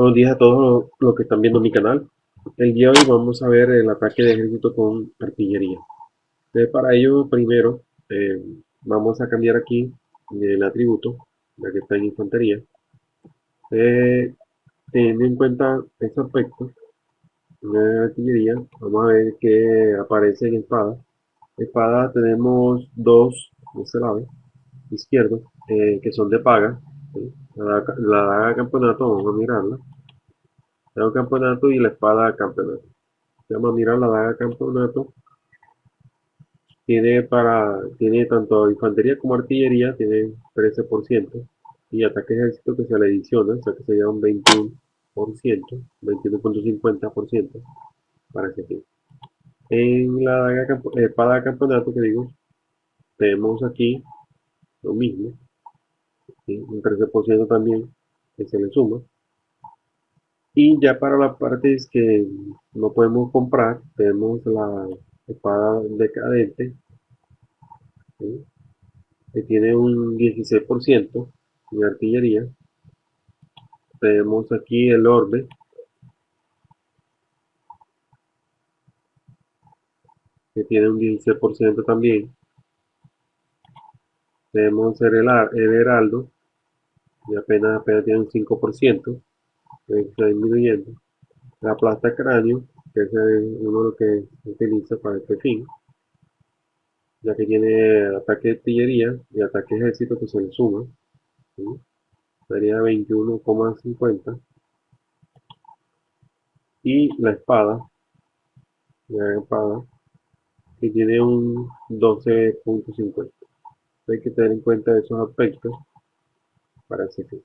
Buenos días a todos los que están viendo mi canal. El día de hoy vamos a ver el ataque de ejército con artillería. para ello, primero, eh, vamos a cambiar aquí el atributo, la que está en infantería. Eh, teniendo en cuenta este aspecto, de artillería, vamos a ver que aparece en espada. Espada tenemos dos, de este lado, izquierdo, eh, que son de paga. La, la daga campeonato, vamos a mirarla. La campeonato y la espada campeonato. Vamos a mirar la daga campeonato. Tiene para tiene tanto infantería como artillería, tiene 13%. Y ataque ejército que se le adiciona, o sea que sería un 21%, 21.50% para ese fin. En la daga, espada campeonato que digo, tenemos aquí lo mismo, un 13% también que se le suma. Y ya para las partes que no podemos comprar, tenemos la espada decadente, que tiene un 16% de artillería. Tenemos aquí el orbe, que tiene un 16% también. Tenemos el, el heraldo, y apenas, apenas tiene un 5% está disminuyendo. La plata cráneo, que es de los que se utiliza para este fin, ya que tiene ataque de artillería y ataque ejército que se le suma. Sería 21,50. Y la espada, la espada, que tiene un 12.50. Hay que tener en cuenta esos aspectos para ese fin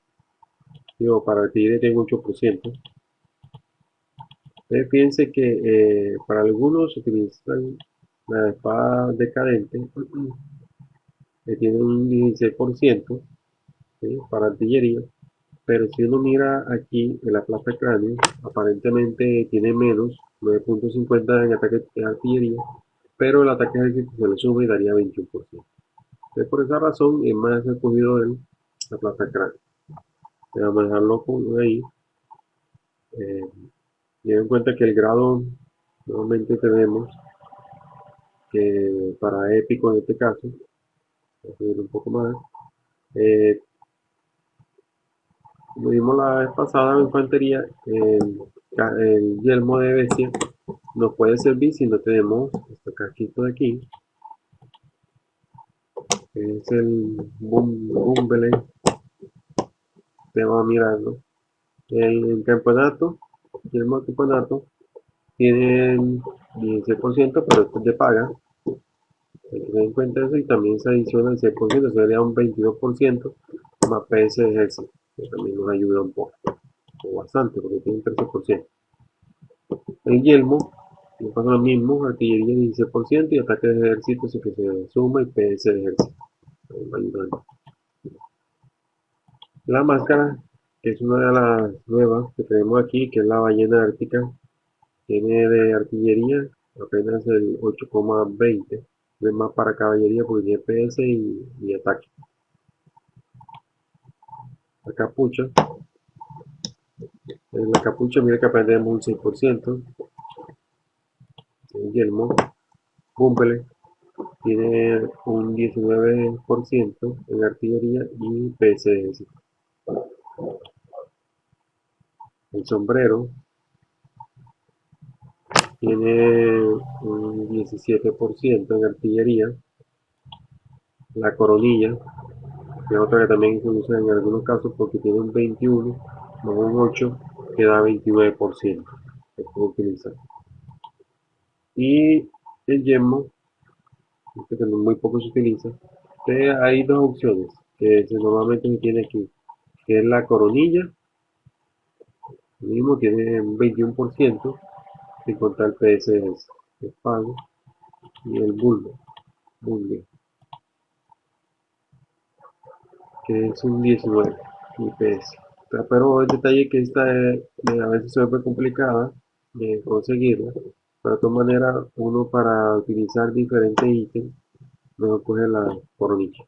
digo, para el tiene 8%. Ustedes piensen que eh, para algunos utilizan la espada decadente, que tiene un 16% para artillería, pero si uno mira aquí en la plaza de cráneo, aparentemente tiene menos, 9.50 en ataque de artillería, pero el ataque ejército se le sube y daría 21%. Entonces, por esa razón es más escogido en la plaza de vamos a dejarlo con ahí eh, en cuenta que el grado nuevamente tenemos que para épico en este caso voy a subir un poco más eh, como vimos la vez pasada en infantería el, el, yelmo de bestia nos puede servir si no tenemos este casquito de aquí es el Bumble vamos a mirarlo. El, campeonato, el campeonato, tiene 16%, pero esto es de paga. Hay que tener en cuenta eso y también se adiciona el 6%, sería un 22% más PS de ejército, que también nos ayuda un poco, o bastante, porque tiene un 13%. El yelmo, no pasa lo mismo, artillería 16% y ataque de ejército, eso que se suma y PS de ejército. La máscara, que es una de las nuevas que tenemos aquí, que es la ballena ártica, tiene de artillería apenas el 8,20, es más para caballería porque tiene PS y, ataque. La capucha, en la capucha mira que aprendemos un 6%, el yelmo, cumple, tiene un 19% en artillería y PS el sombrero tiene un 17% en artillería. La coronilla, que es otra que también se usa en algunos casos porque tiene un 21 más un 8 que da 29% que puede utilizar. Y el yemo, este que muy poco se utiliza, hay dos opciones que normalmente se tiene aquí que es la coronilla mismo tiene un 21% sin contar el PSS el pago y el bulbo bulbo que es un 19 IPS pero el detalle que esta a veces se ve complicada de conseguirla pero de todas maneras uno para utilizar diferentes ítems mejor coge la coronilla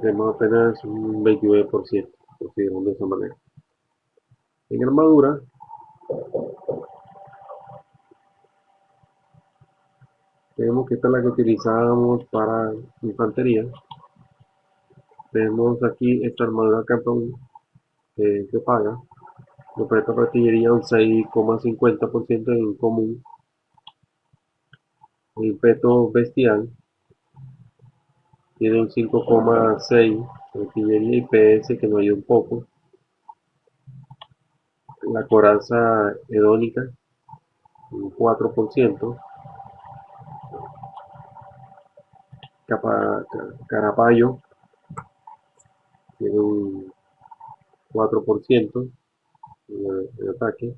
tenemos apenas un 29%. consideramos de esa manera. En armadura, tenemos que esta es la que utilizamos para infantería. Tenemos aquí esta armadura campeón que se paga. Nos presta artillería un 6,50% en común. El peto bestial tiene un 5,6 artillería y PS que nos ayuda un poco. La coraza hedónica un 4%. Capa, carapayo tiene un 4% de ataque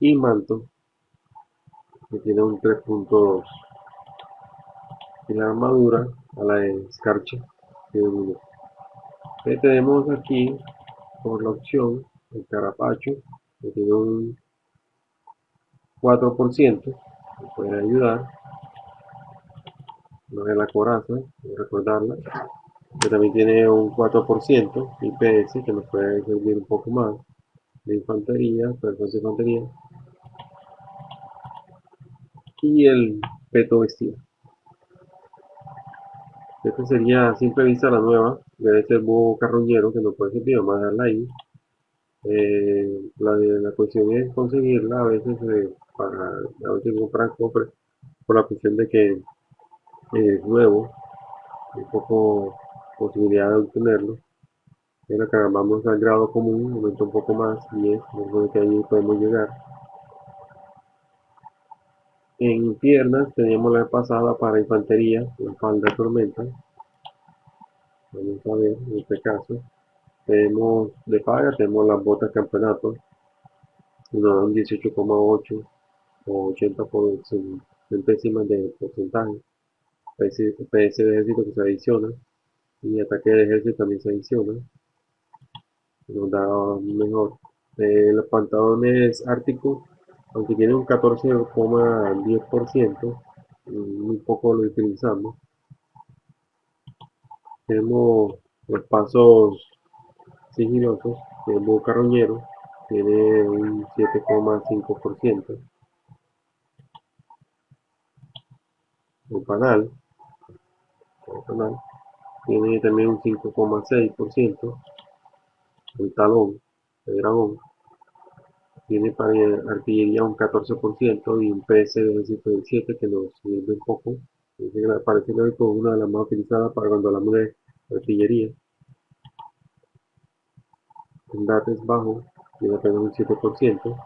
y manto que tiene un 3.2 y la armadura a la escarcha un tenemos aquí por la opción el carapacho que tiene un 4% puede ayudar. No es la coraza, recordarla que también tiene un 4% IPS que nos puede servir un poco más de infantería, personas de infantería. Y el peto vestido esta sería a simple vista la nueva debe ser búho carroñero que nos puede servir vamos a dejarla ahí eh, la, la cuestión es conseguirla a veces eh, para a veces comprar cofres por la cuestión de que es nuevo un poco posibilidad de obtenerlo. Pero acá vamos al grado común aumenta un poco más y es que ahí podemos llegar en piernas teníamos la pasada para infantería la falda tormenta. Vamos a ver en este caso tenemos de paga tenemos las botas campeonato. Nos dan 18,8 o 80 por centésimas de porcentaje. PS de ejército que se adiciona y ataque de ejército también se adiciona. Nos da mejor. Eh, los pantalones árticos aunque tiene un 14,10% muy poco lo utilizamos. Tenemos los pasos sigilosos tenemos carroñero tiene un 7,5% el panal tiene también un 5,6%. El talón de dragón tiene para artillería un 14% y un PS de 7 que nos sirve un poco. Parece que es una de las más utilizadas para cuando hablamos de artillería. El DAT es bajo, tiene apenas un 7%.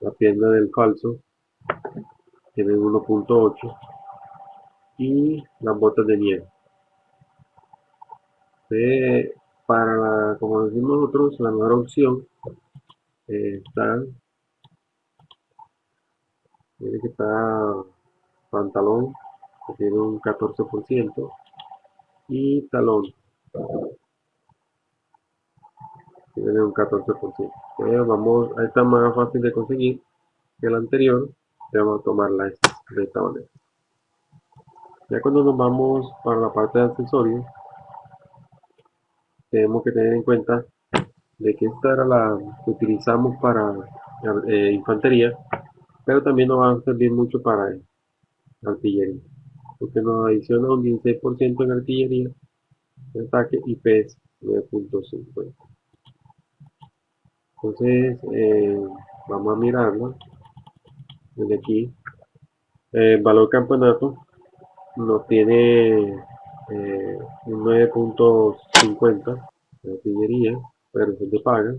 La pierna del falso tiene 1.8 y las botas de nieve. para, como decimos nosotros, la mejor opción eh, está, tiene que estar pantalón, que tiene un 14%, y talón, tiene un 14%. Pero vamos, a esta más fácil de conseguir que el anterior, vamos a tomarla de esta manera. Ya cuando nos vamos para la parte de accesorios, tenemos que tener en cuenta de que esta era la que utilizamos para eh, infantería, pero también nos va a servir mucho para artillería, porque nos adiciona un 16% en artillería, de ataque y PS 9.50. Entonces, eh, vamos a mirarlo desde aquí. el valor campeonato no tiene eh, un 9.50 de artillería, pero se te paga.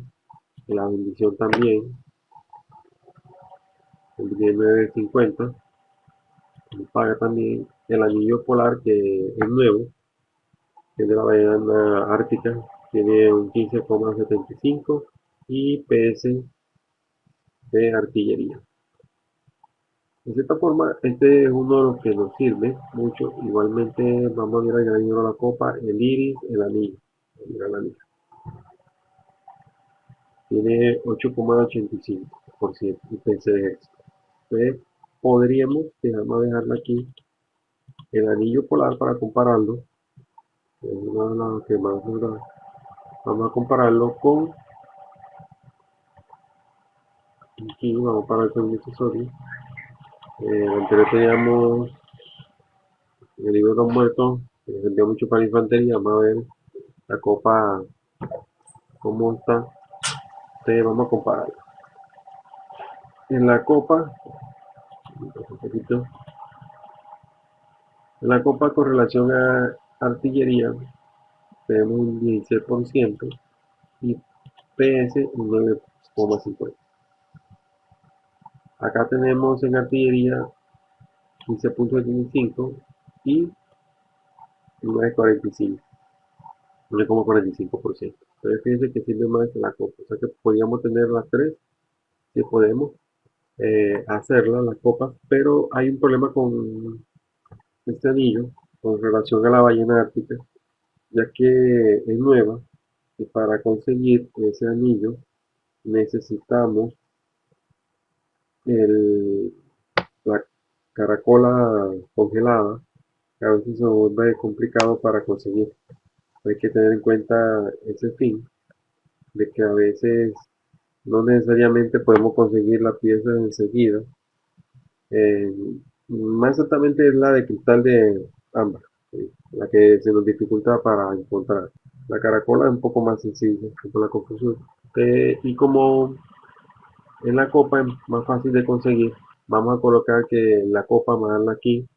La bendición también, el 9.50, se paga también. El anillo polar que es nuevo, que es de la ballena ártica, tiene un 15,75 y PS de artillería. De cierta forma, este es uno de los que nos sirve mucho. Igualmente vamos a ir añadiendo la copa, el iris, el anillo. el anillo. Tiene 8,85% IPC de éxito. Entonces, podríamos, a dejarlo aquí, el anillo polar para compararlo. Es uno de los que más nos vamos a compararlo con aquí vamos a comparar con el accesorio eh, anterior teníamos el libro de los muertos que vendía mucho para infantería vamos a ver la copa cómo está entonces vamos a comparar. En la copa en la copa con relación a artillería tenemos un 16% y PS un 9,50 acá tenemos en artillería 15.75 y 9.45 9,45% entonces fíjense que sirve más la copa. O sea que podríamos tener las tres si podemos eh, hacerla las copas pero hay un problema con este anillo con relación a la ballena ártica ya que es nueva y para conseguir ese anillo necesitamos el, la caracola congelada que a veces se vuelve complicado para conseguir hay que tener en cuenta ese fin de que a veces no necesariamente podemos conseguir la pieza enseguida. Eh, más exactamente es la de cristal de ámbar la que se nos dificulta para encontrar. La caracola es un poco más sencilla con la confusión. Eh, y como en la copa es más fácil de conseguir vamos a colocar que la copa más aquí.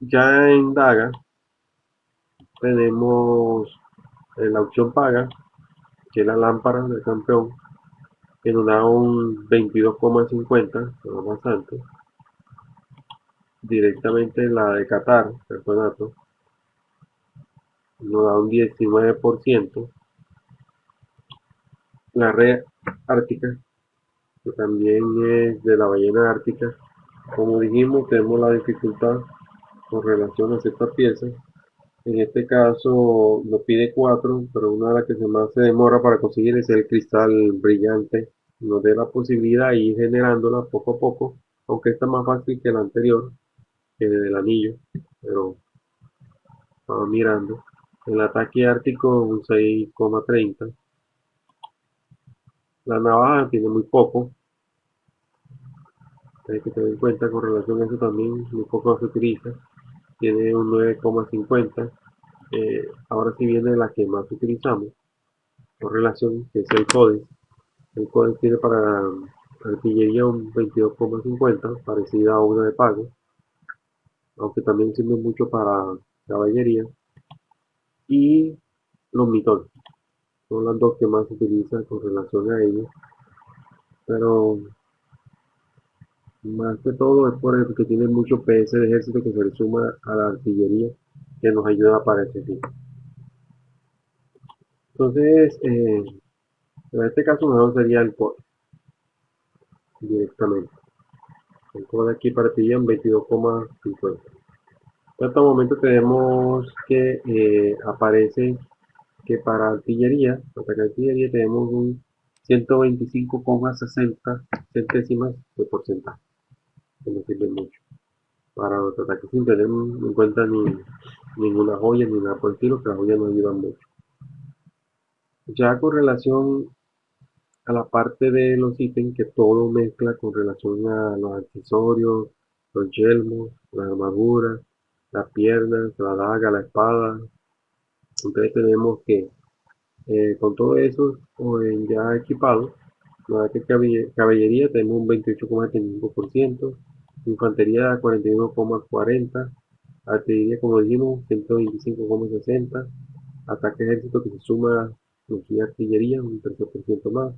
Ya en Daga tenemos eh, la opción paga que es la lámpara del campeón que nos da un 22,50 bastante directamente la de Qatar campeonato nos da un 19% la red ártica que también es de la ballena ártica como dijimos tenemos la dificultad con relación a esta pieza en este caso nos pide 4 pero una de las que más se demora para conseguir es el cristal brillante nos dé la posibilidad de ir generándola poco a poco aunque está más fácil que la anterior que del anillo pero vamos mirando el ataque ártico un 6,30 la navaja tiene muy poco. Hay que tener en cuenta con relación a eso también, muy poco se utiliza. Tiene un 9,50. Eh, ahora sí viene la que más utilizamos con relación, que es el CODES. El CODES tiene para artillería un 22,50, parecida a una de pago, aunque también sirve mucho para caballería. Y los mitones son las dos que más utilizan con relación a ellos pero más que todo es por el que tiene mucho PS de ejército que se le suma a la artillería que nos ayuda para este fin. Entonces eh, en este caso mejor sería el core directamente. El core aquí partiría en 22,50 en este momento tenemos que eh, aparece que para artillería, para artillería tenemos un 125,60 centésimas de porcentaje, que no sirve mucho. Para los ataques sin tener en cuenta ni ninguna joya ni nada por el estilo, que las joyas nos ayudan mucho. Ya con relación a la parte de los ítems, que todo mezcla con relación a los accesorios, los yelmos, las armaduras, las piernas, la daga, la espada, entonces tenemos que eh, con todo eso ya equipado la caballería tenemos un 28,75% infantería 41,40 artillería como dijimos 125,60 ataque ejército que se suma aquí artillería un 13% más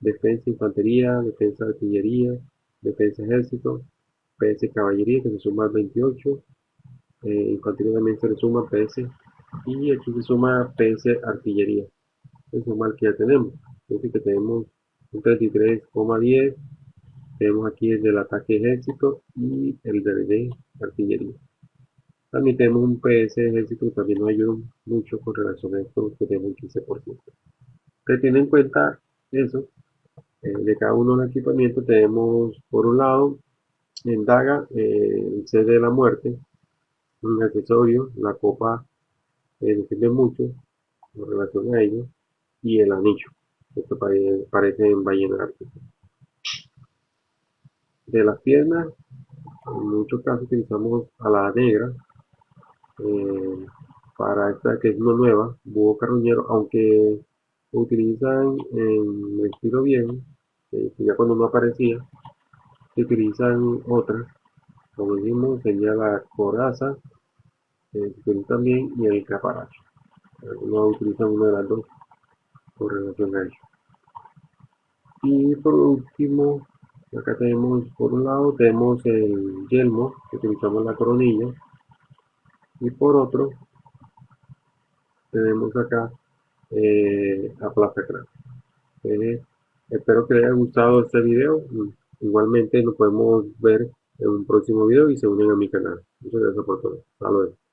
defensa infantería defensa artillería defensa ejército PS caballería que se suma al 28 eh, infantería también se le suma PS y aquí se suma PS artillería. Es el que ya tenemos. Entonces que tenemos un 33,10 tenemos aquí el del ataque ejército y el de artillería también tenemos un PS ejército que también nos ayuda mucho con relación a esto que tenemos un 15% que tiene en cuenta eso eh, de cada uno de los equipamientos tenemos por un lado en Daga eh, el sede de la muerte un accesorio la copa eh, sirve mucho en relación a ello, y el anillo. Esto parece en ballena De las piernas, en muchos casos utilizamos a la negra, eh, para esta que es una nueva, búho carroñero, aunque utilizan en el estilo bien, eh, ya cuando no aparecía, se utilizan otras, como dijimos, sería la coraza, eh, también, y el caparacho. Algunos utilizan una de las dos por relación a ello. Y por último, acá tenemos, por un lado, tenemos el yelmo, que utilizamos la coronilla, y por otro, tenemos acá eh, a Plaza eh, espero que les haya gustado este video. Igualmente nos podemos ver en un próximo video y se unen a mi canal. Muchas gracias por todo. Hasta luego.